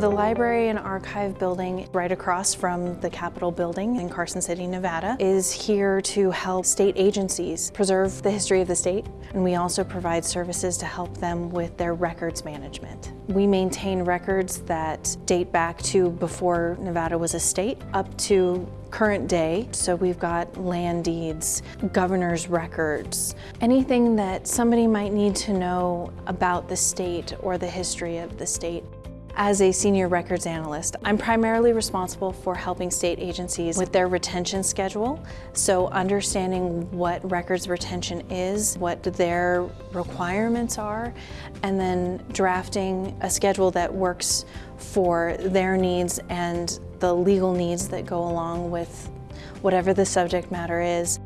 The library and archive building right across from the Capitol building in Carson City, Nevada is here to help state agencies preserve the history of the state and we also provide services to help them with their records management. We maintain records that date back to before Nevada was a state up to current day. So we've got land deeds, governor's records, anything that somebody might need to know about the state or the history of the state. As a senior records analyst, I'm primarily responsible for helping state agencies with their retention schedule. So understanding what records retention is, what their requirements are, and then drafting a schedule that works for their needs and the legal needs that go along with whatever the subject matter is.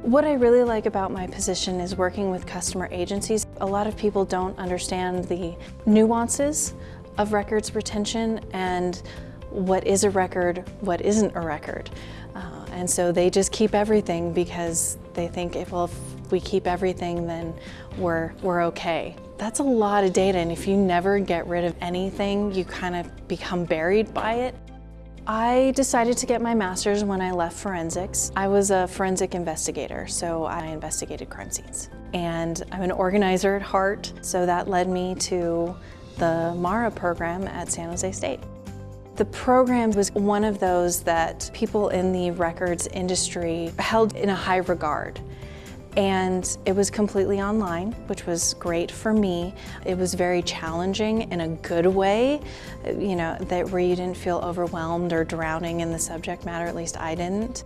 What I really like about my position is working with customer agencies. A lot of people don't understand the nuances of records retention and what is a record, what isn't a record. Uh, and so they just keep everything because they think, if, well, if we keep everything, then we're, we're okay. That's a lot of data, and if you never get rid of anything, you kind of become buried by it. I decided to get my master's when I left forensics. I was a forensic investigator, so I investigated crime scenes. And I'm an organizer at heart, so that led me to the MARA program at San Jose State. The program was one of those that people in the records industry held in a high regard. And it was completely online, which was great for me. It was very challenging in a good way, you know, that where you didn't feel overwhelmed or drowning in the subject matter, at least I didn't.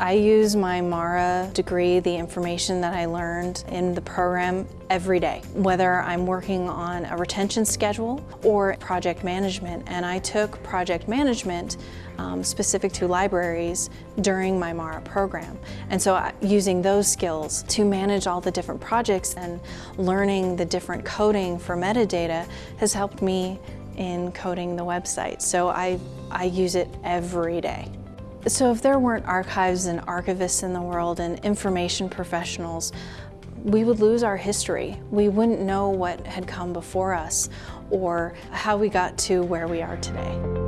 I use my MARA degree, the information that I learned in the program every day, whether I'm working on a retention schedule or project management. And I took project management um, specific to libraries during my MARA program. And so uh, using those skills to manage all the different projects and learning the different coding for metadata has helped me in coding the website. So I, I use it every day. So if there weren't archives and archivists in the world and information professionals, we would lose our history. We wouldn't know what had come before us or how we got to where we are today.